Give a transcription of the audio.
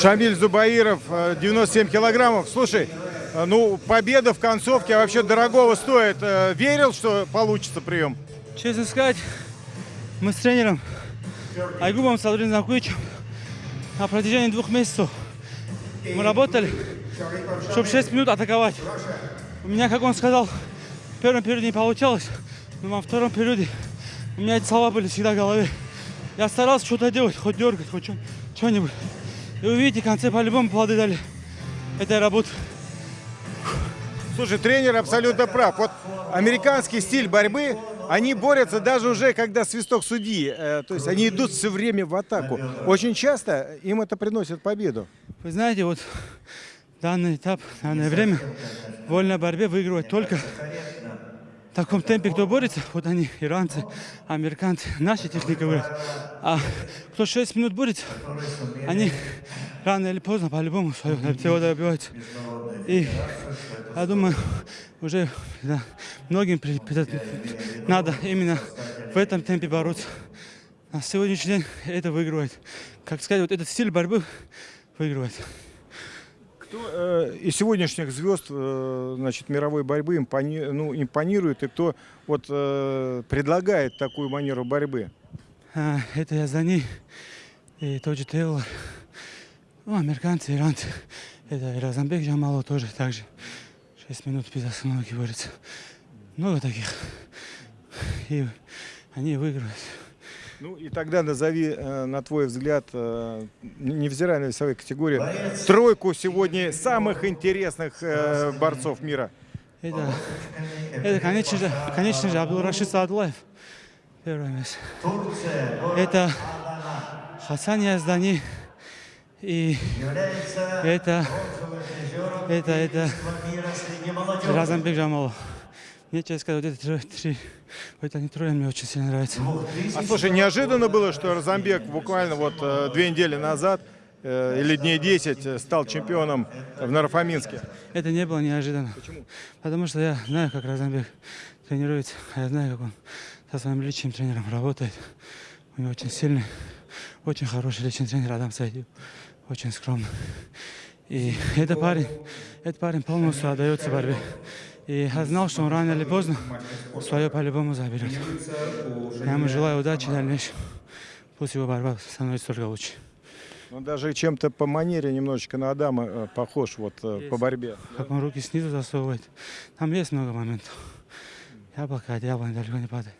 Шамиль Зубаиров, э, 97 килограммов. Слушай, э, ну, победа в концовке вообще дорогого стоит. Э, Верил, что получится прием? Честно сказать, мы с тренером Айгубом Садрин Закуичем на протяжении двух месяцев мы работали, чтобы 6 минут атаковать. У меня, как он сказал, в первом периоде не получалось, но во втором периоде у меня эти слова были всегда в голове. Я старался что-то делать, хоть дергать, хоть что-нибудь. И вы видите, в конце по-любому плоды дали этой работы. Слушай, тренер абсолютно прав. Вот американский стиль борьбы, они борются даже уже, когда свисток судьи. Э, То есть они идут все время в атаку. Очень часто им это приносит победу. Вы знаете, вот данный этап, данное время в вольной борьбе выигрывает только таком темпе, кто борется. Вот они, иранцы, американцы, наши техники говорят. А кто 6 минут борется, они рано или поздно по-любому своего добиваются. И я думаю, уже да, многим надо именно в этом темпе бороться. На сегодняшний день это выигрывает. Как сказать, вот этот стиль борьбы выигрывает. Кто э, из сегодняшних звезд э, значит, мировой борьбы импони- ну, импонирует и кто вот, э, предлагает такую манеру борьбы? А, это я за ней. И тот же Тейлор. Ну, американцы, иранцы. Это и Разамбек Джамалов тоже так же. 6 минут без остановки борется. Много таких. И они выигрывают. Ну и тогда назови, э, на твой взгляд, э, невзирая на весовые категории, тройку сегодня самых интересных э, борцов мира. Это, это конечно же, конечно же, Абдул-Рашид Саадлаев. Первое место. Это Хасан Яздани. И это, это, это Разамбек Джамалов. Мне, честно сказать, вот эти трое, три, вот они трое мне очень сильно нравятся. А слушай, неожиданно было, что Розамбек буквально вот э, две недели назад э, или дней 10 э, стал чемпионом в Нарафаминске. Это не было неожиданно. Почему? Потому что я знаю, как Разамбек тренируется, а я знаю, как он со своим личным тренером работает. У него очень сильный, очень хороший личный тренер Адам Сайдив. Очень скромный. И этот парень, этот парень полностью отдается борьбе. И я знал, что он рано или поздно свое по-любому заберет. Я ему желаю удачи дальнейшем. Пусть его борьба становится только лучше. Он даже чем-то по манере немножечко на Адама э, похож вот э, по борьбе. Как он руки снизу засовывает. Там есть много моментов. Яблоко от яблони далеко не падает.